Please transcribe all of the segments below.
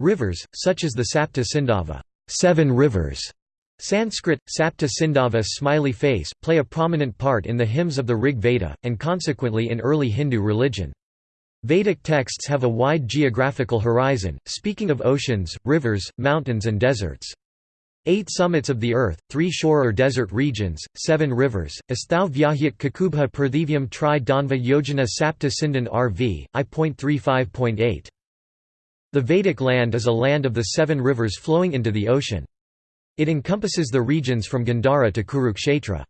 Rivers, such as the Sapta Sindhava seven rivers", Sanskrit, Sapta Sindhava smiley face, play a prominent part in the hymns of the Rig Veda, and consequently in early Hindu religion. Vedic texts have a wide geographical horizon, speaking of oceans, rivers, mountains and deserts. Eight summits of the earth, three shore or desert regions, seven rivers, Asthau Vyahyat Kakubha Prathivyam Tri Danva Yojana Sapta Sindhan RV, I.35.8. The Vedic land is a land of the seven rivers flowing into the ocean. It encompasses the regions from Gandhara to Kurukshetra.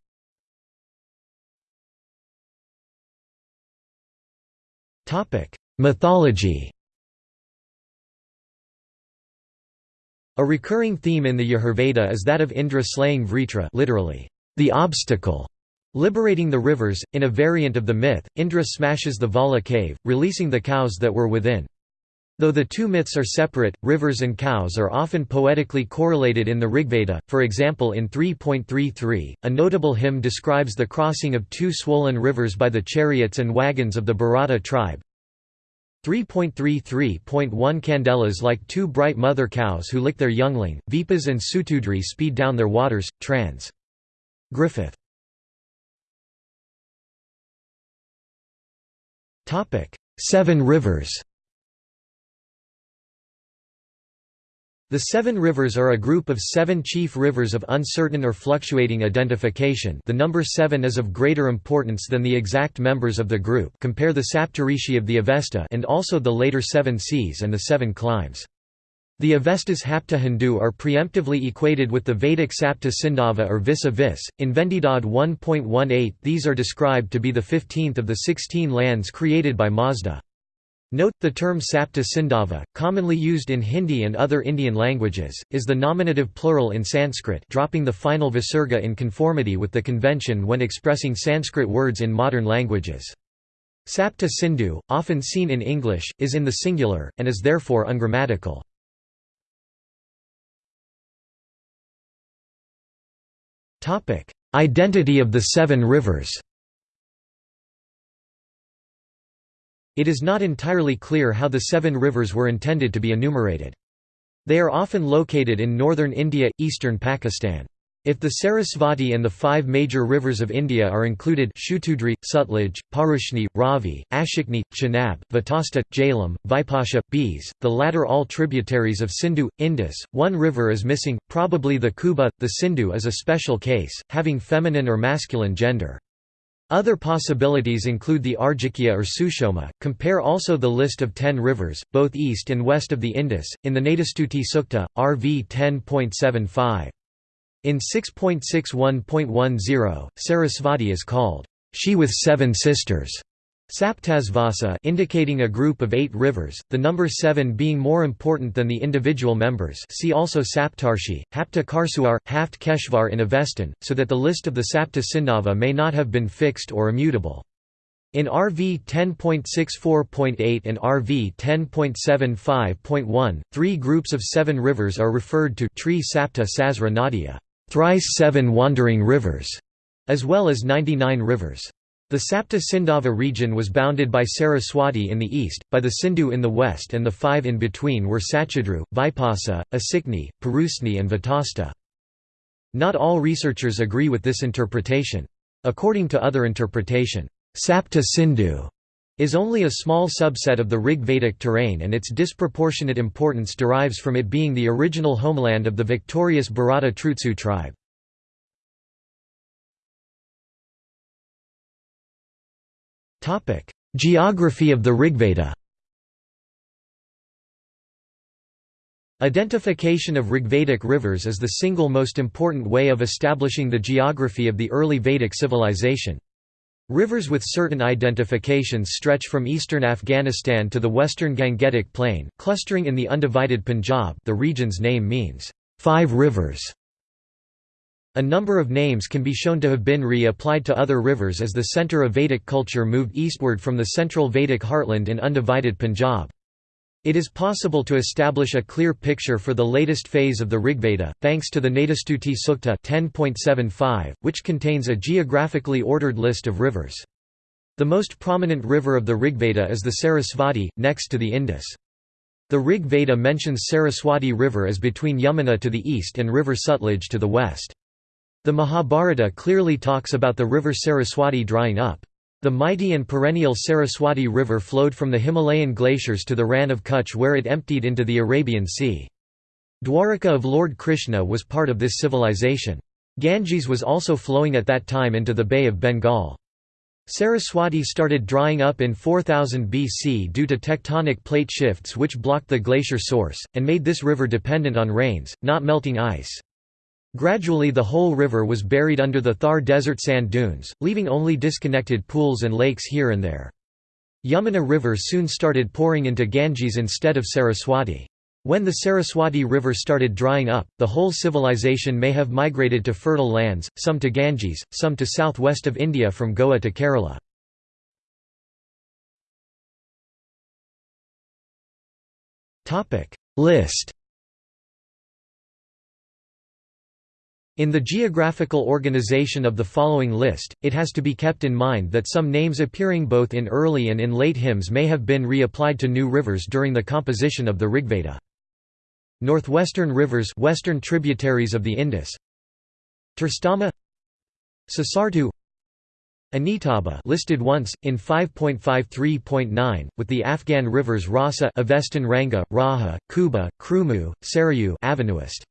Mythology A recurring theme in the Yajurveda is that of Indra slaying Vritra literally, the obstacle, liberating the rivers. In a variant of the myth, Indra smashes the Vala cave, releasing the cows that were within. Though the two myths are separate, rivers and cows are often poetically correlated in the Rigveda, for example in 3.33, a notable hymn describes the crossing of two swollen rivers by the chariots and wagons of the Bharata tribe. 3.33.1 Candelas like two bright mother cows who lick their youngling, Vipas and Sutudri speed down their waters, trans. Griffith. Seven rivers The Seven Rivers are a group of seven chief rivers of uncertain or fluctuating identification the number seven is of greater importance than the exact members of the group compare the Saptarishi of the Avesta and also the later seven seas and the seven climes. The Avestas Hapta Hindu are preemptively equated with the Vedic Sapta Sindhava or Visa Vis. In Vendidad 1.18 these are described to be the 15th of the 16 lands created by Mazda. Note, the term Sapta Sindhava, commonly used in Hindi and other Indian languages, is the nominative plural in Sanskrit dropping the final visarga in conformity with the convention when expressing Sanskrit words in modern languages. Sapta Sindhu, often seen in English, is in the singular, and is therefore ungrammatical. Identity of the seven rivers It is not entirely clear how the seven rivers were intended to be enumerated. They are often located in northern India, eastern Pakistan. If the Sarasvati and the five major rivers of India are included Shutudri, Sutlej, Parushni, Ravi, Ashikni, Chenab, Vatasta, Jhelum, Vipasha, Beas, the latter all tributaries of Sindhu, Indus, one river is missing, probably the Kuba, the Sindhu is a special case, having feminine or masculine gender. Other possibilities include the Arjikya or Sushoma. Compare also the list of ten rivers, both east and west of the Indus, in the Nadistuti Sukta, RV 10.75. In 6.61.10, Sarasvati is called, she with seven sisters. Saptasvasa indicating a group of eight rivers, the number seven being more important than the individual members see also Saptarshi, Hapta Karsuar, Haft Keshvar in Avestan, so that the list of the Sapta Sindhava may not have been fixed or immutable. In RV 10.64.8 and RV 10.75.1, three groups of seven rivers are referred to Tri Sapta Nadia, thrice seven wandering rivers, as well as 99 rivers. The Sapta Sindhava region was bounded by Saraswati in the east, by the Sindhu in the west and the five in between were Sachadru, Vipasa, Asikni, Parusni and Vatasta. Not all researchers agree with this interpretation. According to other interpretation, Sapta Sindhu is only a small subset of the Rig Vedic terrain and its disproportionate importance derives from it being the original homeland of the victorious Bharata Trutsu tribe. Geography of the Rigveda Identification of Rigvedic rivers is the single most important way of establishing the geography of the early Vedic civilization. Rivers with certain identifications stretch from eastern Afghanistan to the western Gangetic Plain, clustering in the undivided Punjab the region's name means, five rivers", a number of names can be shown to have been re-applied to other rivers as the centre of Vedic culture moved eastward from the central Vedic heartland in undivided Punjab. It is possible to establish a clear picture for the latest phase of the Rigveda, thanks to the Nadistuti Sukta 10.75, which contains a geographically ordered list of rivers. The most prominent river of the Rigveda is the Sarasvati, next to the Indus. The Rig Veda mentions Saraswati River as between Yamuna to the east and river Sutlej to the west. The Mahabharata clearly talks about the river Saraswati drying up. The mighty and perennial Saraswati River flowed from the Himalayan glaciers to the Rann of Kutch where it emptied into the Arabian Sea. Dwaraka of Lord Krishna was part of this civilization. Ganges was also flowing at that time into the Bay of Bengal. Saraswati started drying up in 4000 BC due to tectonic plate shifts which blocked the glacier source, and made this river dependent on rains, not melting ice. Gradually the whole river was buried under the Thar desert sand dunes, leaving only disconnected pools and lakes here and there. Yamuna River soon started pouring into Ganges instead of Saraswati. When the Saraswati River started drying up, the whole civilization may have migrated to fertile lands, some to Ganges, some to southwest of India from Goa to Kerala. List In the geographical organization of the following list, it has to be kept in mind that some names appearing both in early and in late hymns may have been reapplied to new rivers during the composition of the Rigveda. Northwestern rivers western tributaries of the Indus Terstama Sasartu Anitaba listed once, in 5.53.9, with the Afghan rivers Rasa Avestan Ranga, Raha, Kuba, Krumu, Sarayu Avanuist.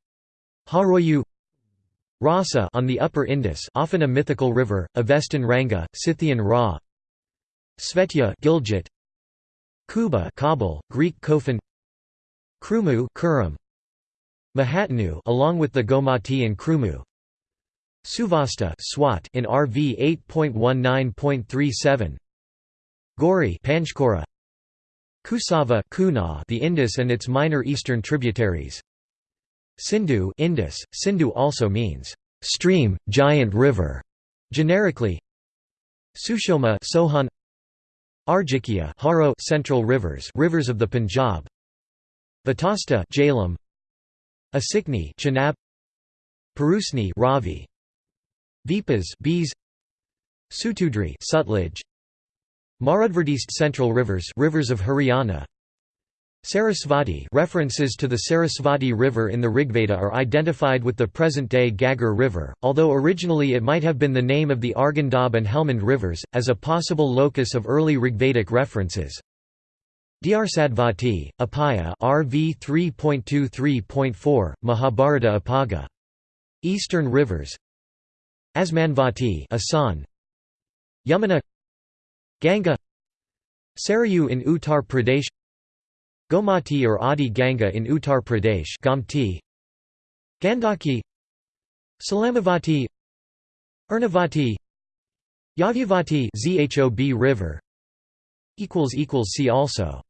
Haroyu Rasa on the upper Indus often a mythical river, Avestan Ranga, Scythian Ra. Svetya Gilgit. Kuba Kabul, Greek Kofan. Krumu Kurram. Mahatanu along with the Gomati and Krumu. Suvasta Swat in RV 8.19.37 Gori Panchkora. Kusava Kuna the Indus and its minor eastern tributaries Sindhu Indus Sindhu also means stream giant river generically. Sushoma Sohan. Arjikya Haro Central Rivers rivers of the Punjab. Vatasta Jhelum. Asikni Chenab. Purusni Ravi. Vipas Beas. Sutudri Sutlej. Marudvardist Central Rivers rivers of Haryana Sarasvati references to the Sarasvati River in the Rigveda are identified with the present-day Ghaggar River, although originally it might have been the name of the Arghandab and Helmand rivers, as a possible locus of early Rigvedic references. Dharsadvati, Apaya RV 3.23.4, Mahabharata Apaga. Eastern rivers Asmanvati Asan Yamuna Ganga Sarayu in Uttar Pradesh Gomati or Adi Ganga in Uttar Pradesh Gomti. Gandaki. Salamavati. Ernavati Yavyavati Zhob River. See also